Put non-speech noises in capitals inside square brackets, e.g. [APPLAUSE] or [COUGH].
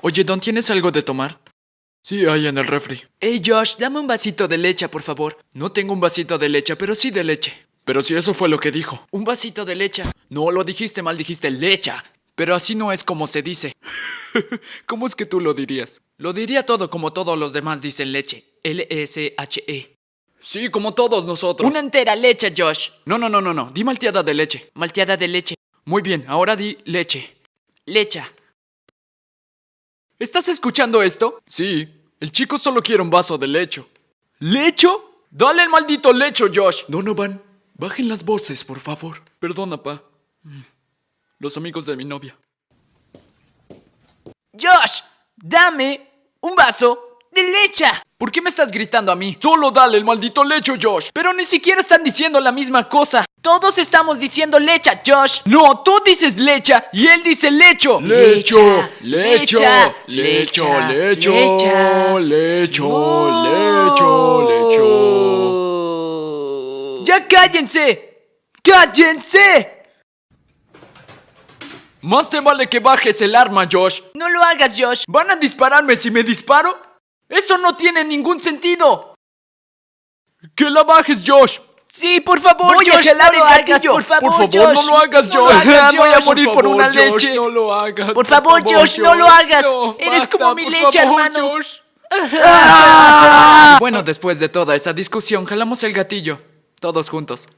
Oye, Don, ¿tienes algo de tomar? Sí, hay en el refri. Hey, Josh, dame un vasito de leche, por favor. No tengo un vasito de leche, pero sí de leche. Pero si eso fue lo que dijo. Un vasito de leche. No, lo dijiste mal, dijiste lecha. Pero así no es como se dice. [LAUGHS] ¿Cómo es que tú lo dirías? Lo diría todo como todos los demás dicen leche. L-S-H-E. Sí, como todos nosotros. Una entera leche, Josh. No, no, no, no, no. Di malteada de leche. Malteada de leche. Muy bien, ahora di leche. Lecha. ¿Estás escuchando esto? Sí. El chico solo quiere un vaso de lecho. ¿Lecho? Dale el maldito lecho, Josh. Donovan, bajen las voces, por favor. Perdona, pa. Los amigos de mi novia. Josh, dame un vaso de leche. ¿Por qué me estás gritando a mí? Solo dale el maldito lecho, Josh. Pero ni siquiera están diciendo la misma cosa. Todos estamos diciendo lecha, Josh. No, tú dices lecha y él dice lecho. Lecho, lecho, lecho, lecho, lecho, lecho, lecho. ¡Ya cállense! ¡Cállense! Más te vale que bajes el arma, Josh. No lo hagas, Josh. ¿Van a dispararme si me disparo? ¡Eso no tiene ningún sentido! ¡Que la bajes, Josh! Sí, por favor, Voy a Josh, jalar no lo hagas, por favor, Por favor, Josh. no lo hagas, No lo Josh. hagas, Voy a Josh. morir por, una favor, leche. Josh, No lo hagas. Por favor, Josh, no lo hagas. Eres como mi leche, hermano. [LAUGHS] Bueno, después de toda esa discusión, jalamos el gatillo. Todos juntos.